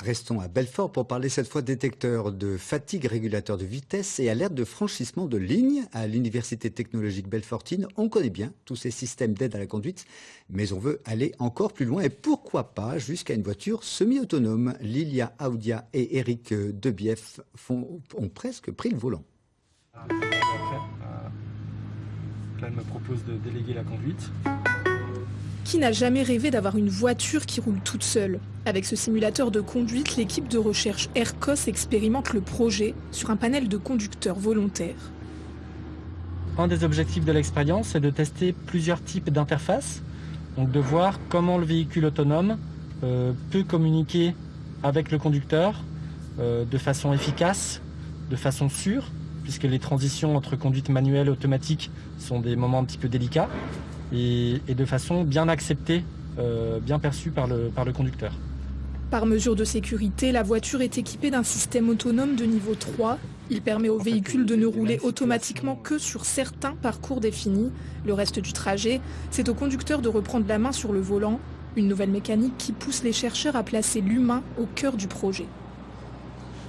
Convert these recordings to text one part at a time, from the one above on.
restons à Belfort pour parler cette fois détecteur de fatigue, régulateur de vitesse et alerte de franchissement de ligne. À l'Université technologique Belfortine, on connaît bien tous ces systèmes d'aide à la conduite, mais on veut aller encore plus loin et pourquoi pas jusqu'à une voiture semi-autonome. Lilia Audia et Eric Debief ont presque pris le volant. Là, elle me propose de déléguer la conduite. Qui n'a jamais rêvé d'avoir une voiture qui roule toute seule Avec ce simulateur de conduite, l'équipe de recherche ERCOS expérimente le projet sur un panel de conducteurs volontaires. Un des objectifs de l'expérience est de tester plusieurs types d'interfaces, donc de voir comment le véhicule autonome euh, peut communiquer avec le conducteur euh, de façon efficace, de façon sûre, puisque les transitions entre conduite manuelle et automatique sont des moments un petit peu délicats et, de façon bien acceptée, euh, bien perçue par le, par le conducteur. Par mesure de sécurité, la voiture est équipée d'un système autonome de niveau 3. Il permet au véhicule de ne rouler automatiquement que sur certains parcours définis. Le reste du trajet, c'est au conducteur de reprendre la main sur le volant. Une nouvelle mécanique qui pousse les chercheurs à placer l'humain au cœur du projet.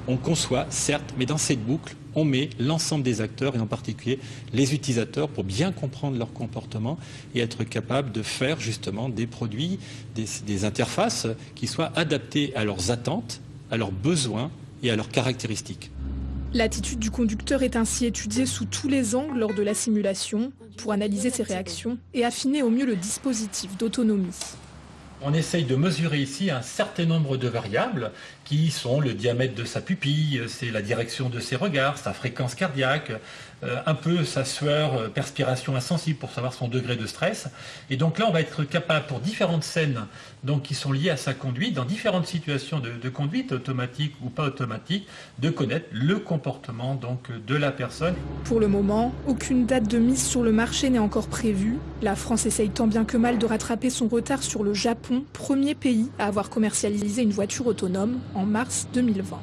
On conçoit, certes, mais dans cette boucle, on met l'ensemble des acteurs et en particulier les utilisateurs pour bien comprendre leur comportement et être capable de faire justement des produits, des, interfaces qui soient adaptées à leurs attentes, à leurs besoins et à leurs caractéristiques. L'attitude du conducteur est ainsi étudiée sous tous les angles lors de la simulation pour analyser ses réactions et affiner au mieux le dispositif d'autonomie. On essaye de mesurer ici un certain nombre de variables qui sont le diamètre de sa pupille, c'est la direction de ses regards, sa fréquence cardiaque, euh, un peu sa sueur, euh, perspiration insensible pour savoir son degré de stress. Et donc là, on va être capable pour différentes scènes donc, qui sont liées à sa conduite, dans différentes situations de, conduite, automatique ou pas automatique, de connaître le comportement donc, de la personne. Pour le moment, aucune date de mise sur le marché n'est encore prévue. La France essaye tant bien que mal de rattraper son retard sur le Premier pays à avoir commercialisé une voiture autonome en mars 2020.